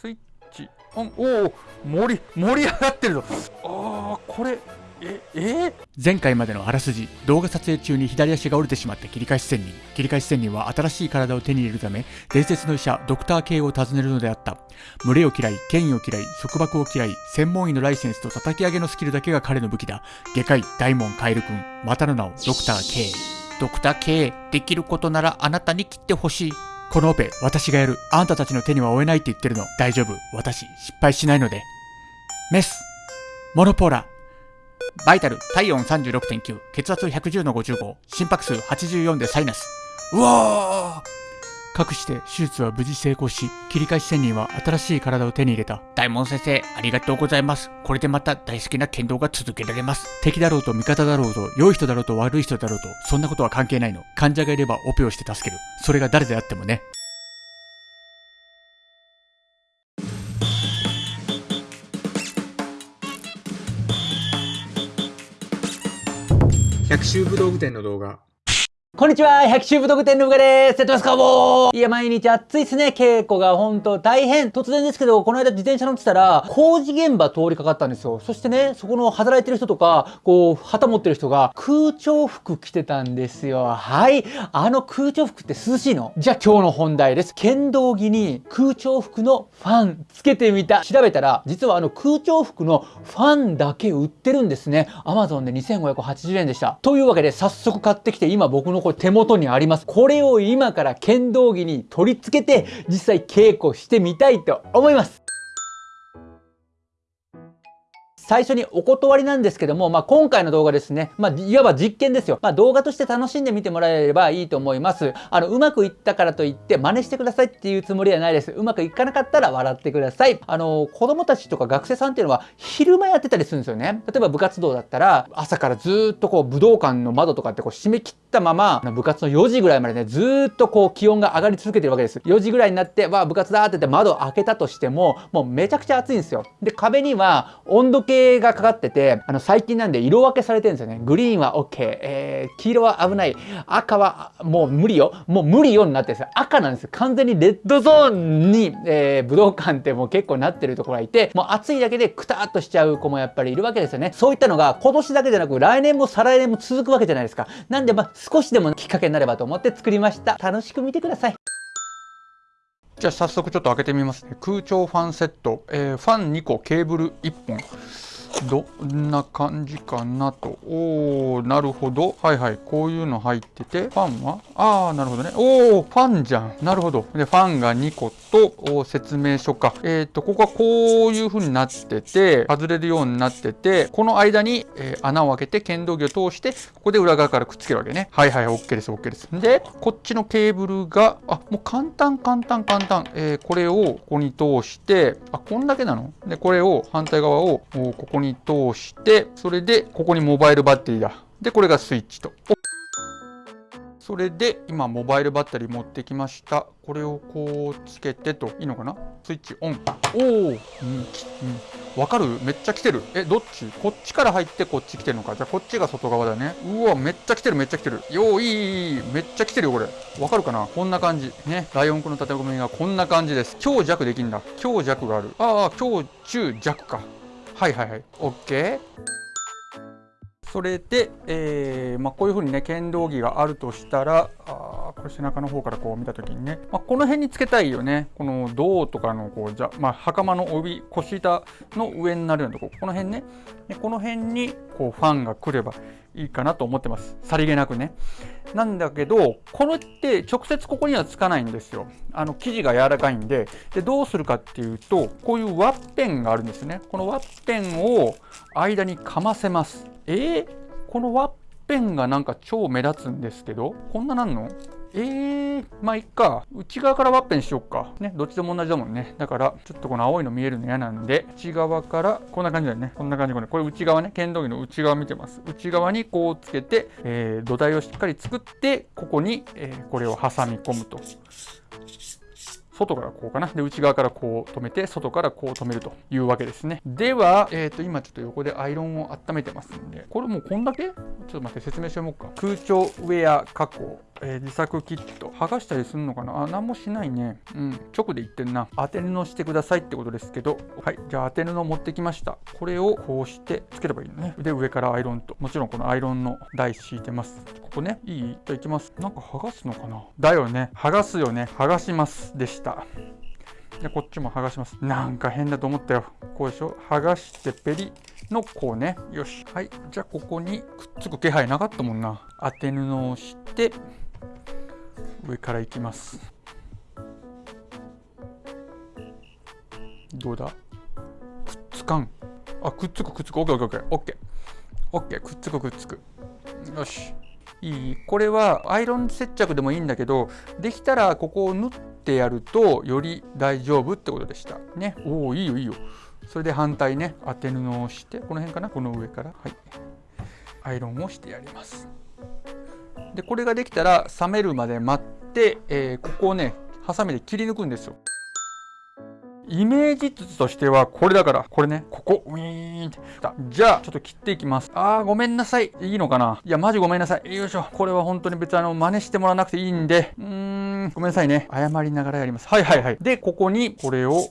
スイッチオンおお盛り盛り上がってるぞ。ああこれええ？前回までのあらすじ動画撮影中に左足が折れてしまった切り返し仙人。切り返し仙人は新しい体を手に入れるため伝説の医者ドクター K を訪ねるのであった。群れを嫌い権威を嫌い束縛を嫌い専門医のライセンスと叩き上げのスキルだけが彼の武器だ。外科医大門カエル君またの名をドクター K ドクター K できることならあなたに切ってほしいこのオペ私がやる。あんたたちの手には負えないって言ってるの。大丈夫。私失敗しないので。メス。モノポーラ。バイタル、体温36.9、血圧110の55、心拍数84でサイナス。うわーかくして手術は無事成功し、切り返し仙人は新しい体を手に入れた。大門先生、ありがとうございます。これでまた大好きな剣道が続けられます。敵だろうと味方だろうと、良い人だろうと悪い人だろうと、そんなことは関係ないの。患者がいればオペをして助ける。それが誰であってもね。百秋武道具店の動画こんにちは、百秋武道具店のうがです。やってますかもういや、毎日暑いっすね、稽古がほんと大変。突然ですけど、この間自転車乗ってたら、工事現場通りかかったんですよ。そしてね、そこの働いてる人とか、こう、旗持ってる人が、空調服着てたんですよ。はい。あの空調服って涼しいの？じゃあ今日の本題です。剣道着に空調服のファンつけてみた。調べたら、実はあの空調服のファンだけ売ってるんですね。Amazon で2580円でした。というわけで、早速買ってきて、今僕のこれ手元にあります。これを今から剣道着に取り付けて実際稽古してみたいと思います。最初にお断りなんですけども、まあ、今回の動画ですね、まあ、いわば実験ですよ。まあ、動画として楽しんでみてもらえればいいと思います。あの、うまくいったからといって真似してくださいっていうつもりはないです。うまくいかなかったら笑ってください。あの、子供たちとか学生さんっていうのは昼間やってたりするんですよね。例えば部活動だったら、朝からずっとこう武道館の窓とかってこう閉め切ったまま、部活の4時ぐらいまでね、ずっとこう気温が上がり続けてるわけです。4時ぐらいになって、わあ、部活だって言って窓開けたとしても、もうめちゃくちゃ暑いんですよ。で、壁には温度計がかかってて、あの、最近なんで色分けされてるんですよね。グリーンは OK、えー、黄色は危ない、赤はもう無理よ、もう無理よになってるんですよ。赤なんですよ。完全にレッドゾーンに、えー、武道館ってもう結構なってるところがいて、もう暑いだけでクターっとしちゃう子もやっぱりいるわけですよね。そういったのが今年だけじゃなく来年も再来年も続くわけじゃないですか。なんでまあ少しでもきっかけになればと思って作りました。楽しく見てください。じゃあ早速ちょっと開けてみますね。空調ファンセット、えー、ファン2個、ケーブル1本。どんな感じかなと。おおなるほど。はいはい。こういうの入ってて、ファンは？ああ、なるほどね。おおファンじゃん。なるほど。で、ファンが2個と、説明書か。えっ、ー、と、ここはこういう風になってて、外れるようになってて、この間に、えー、穴を開けて、剣道着を通して、ここで裏側からくっつけるわけね。はいはい、OK です、OK です。で、こっちのケーブルが、あ、もう簡単、簡単、簡単。えー、これをここに通して、あ、こんだけなの？で、これを、反対側を、ここにに通して、それで、ここにモバイルバッテリーだ。で、これがスイッチと。それで今モバイルバッテリー持ってきました。これをこうつけてと。いいのかな？スイッチオン。おお、うんうん、わかる？めっちゃ来てる。えどっち？こっちから入ってこっち来てるのか。じゃあこっちが外側だね。うわめっちゃ来てるめっちゃ来てる。よーいいいめっちゃ来てるよこれ。わかるかな？こんな感じ。ねライオン君の建込みがこんな感じです。強弱できんだ。強弱がある。ああ強中弱か。はいはいはい。OK それで、えーまあ、こういうふうにね剣道着があるとしたらあこれ背中の方からこう見た時にね、まあ、この辺につけたいよね。この銅とかのこうじゃ、まあ、袴の帯腰板の上になるようなとこ。この辺ね。でこの辺にこうファンが来ればいいかなと思ってます。さりげなくね。なんだけどこれって直接ここにはつかないんですよ。あの生地が柔らかいんで。でどうするかっていうとこういうワッペンがあるんですね。このワッペンを間にかませます。えー、このワッペンがなんか超目立つんですけどこんななんの？えー、まあいっか。内側からワッペンしよっか。ね、どっちでも同じだもんね。だから、ちょっとこの青いの見えるの嫌なんで、内側から、こんな感じだよね。こんな感じ。これ、これ内側ね。剣道着の内側見てます。内側にこうつけて、えー、土台をしっかり作って、ここに、えー、これを挟み込むと。外からこうかな。で、内側からこう止めて、外からこう止めるというわけですね。では、えっ、ー、と、今ちょっと横でアイロンを温めてますんで、これもうこんだけ？ちょっと待って、説明してもうか。空調ウェア加工。えー自作キット。剥がしたりするのかな？あ何もしないね。うん。直で言ってんな。当て布してくださいってことですけど。はい。じゃあ当て布持ってきました。これをこうしてつければいいのね。で上からアイロンと。もちろんこのアイロンの台敷いてます。ここね。いい？じゃあいきます。なんか剥がすのかな？だよね。剥がすよね。剥がします。でした。でこっちも剥がします。なんか変だと思ったよ。こうでしょ？剥がしてペリのこうね。よし。はい。じゃあここにくっつく気配なかったもんな。当て布をして。上からいきます。どうだ？くっつかん。あくっつくくっつく。オッケーオッケーオッケー。オッケー。くっつくくっつく。よし。いい。これはアイロン接着でもいいんだけどできたらここを縫ってやるとより大丈夫ってことでした。ね。おおいいよいいよ。それで反対ね。当て布をしてこの辺かな？この上から。はい。アイロンをしてやります。でこれができたら冷めるまで待って、えーここをねハサミで切り抜くんですよ。イメージ図としてはこれだから。これねここウィーンって。じゃあちょっと切っていきます。あーごめんなさい。いいのかな？いやマジごめんなさい。よいしょ。これは本当に別にあの真似してもらわなくていいんで。うーん。ごめんなさいね。謝りながらやります。はいはいはい。でここにこれを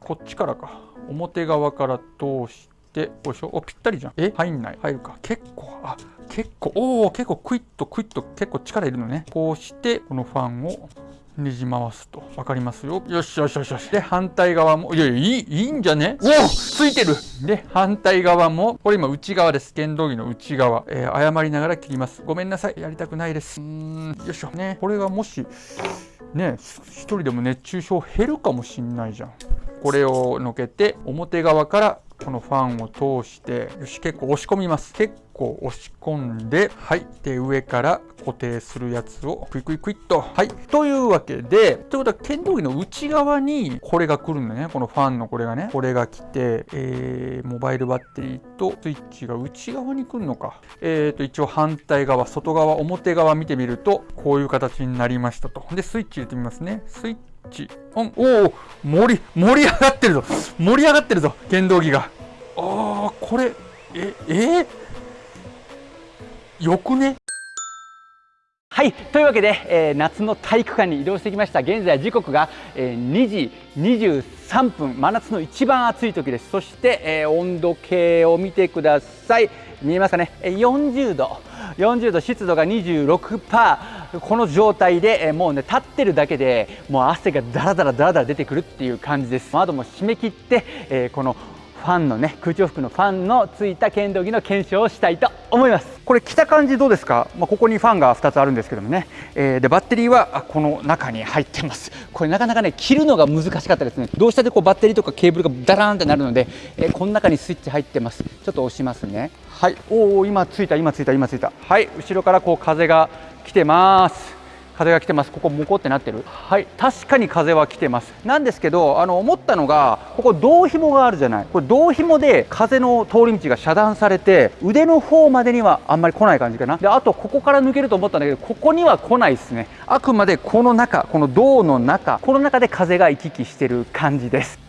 こっちからか。表側から通してよいしょおぴったりじゃん。え入んない。入るか。結構あ結構おお結構クイッとクイッと結構力いるのね。こうしてこのファンをねじ回すと。分かりますよ。よしよしよしよし。で反対側もいやいやいいいいんじゃね？おおついてる。で反対側もこれ今内側です。剣道着の内側、えー謝りながら切ります。ごめんなさい。やりたくないです。うん。よいしょ。ね。これがもしね一人でも熱中症減るかもしんないじゃん。これをのけて表側からこのファンを通してよし結構押し込みます。結構押し込んではい。で上から固定するやつをクイクイクイっとはい。というわけでということは剣道着の内側にこれが来るんだね。このファンのこれがね。これが来て、えーモバイルバッテリーとスイッチが内側に来るのか。えーと一応反対側外側表側見てみるとこういう形になりましたと。でスイッチ入れてみますね。スイッチオンおお盛り盛り上がってるぞ。盛り上がってるぞ剣道着が。あーこれええー？よくね？はいというわけで、えー夏の体育館に移動してきました。現在時刻が、えー2時23分。真夏の一番暑い時です。そして、えー温度計を見てください。見えますかね？えー40度。40度湿度が26%この状態で、えーもうね立ってるだけでもう汗がダラダラダラダラ出てくるっていう感じです。窓も閉め切って、えーこのファンのね空調服のファンのついた剣道着の検証をしたいと思います。これ着た感じどうですか、まあ、ここにファンが2つあるんですけどもね、えーでバッテリーはあこの中に入ってます。これなかなかね切るのが難しかったですね。どうしたってこうバッテリーとかケーブルがダラーンってなるので、えーこの中にスイッチ入ってます。ちょっと押しますね。はい。おお今ついた今ついた今ついた。はい。後ろからこう風が来てます。風が来てます。ここモコってなってる。はい。確かに風は来てます。なんですけどあの思ったのがここ胴紐があるじゃない。これ胴紐で風の通り道が遮断されて腕の方までにはあんまり来ない感じかな。であとここから抜けると思ったんだけどここには来ないですね。あくまでこの中この胴の中この中で風が行き来してる感じです。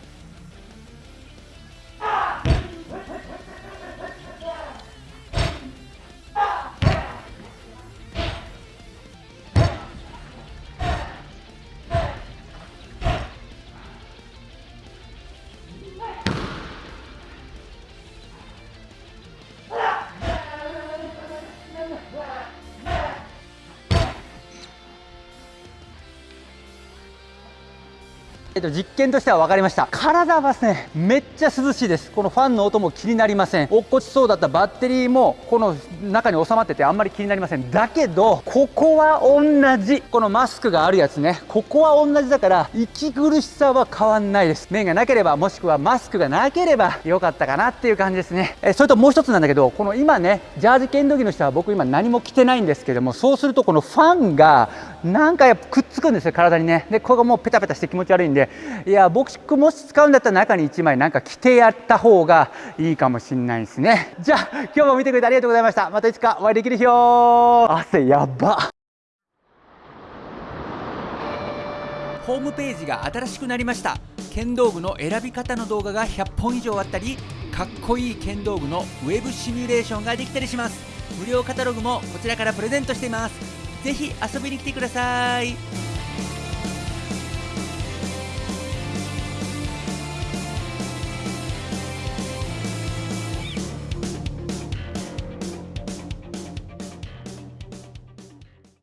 えっと、実験としては分かりました。体はですねめっちゃ涼しいです。このファンの音も気になりません。落っこちそうだったバッテリーもこの中に収まっててあんまり気になりません。だけどここは同じ。このマスクがあるやつね。ここは同じだから息苦しさは変わんないです。面がなければもしくはマスクがなければよかったかなっていう感じですね。えそれともう一つなんだけどこの今ねジャージ剣道着の人は僕今何も着てないんですけどもそうするとこのファンがなんかやっぱくっつくんですよ体にね。でこれがもうペタペタして気持ち悪いんで。いや僕もし使うんだったら中に1枚なんか着てやった方がいいかもしんないですね。じゃあ今日も見てくれてありがとうございました。またいつかお会いできる日よ。汗やば。ホームページが新しくなりました。剣道具の選び方の動画が100本以上あったりかっこいい剣道具のウェブシミュレーションができたりします。無料カタログもこちらからプレゼントしています。ぜひ遊びに来てください。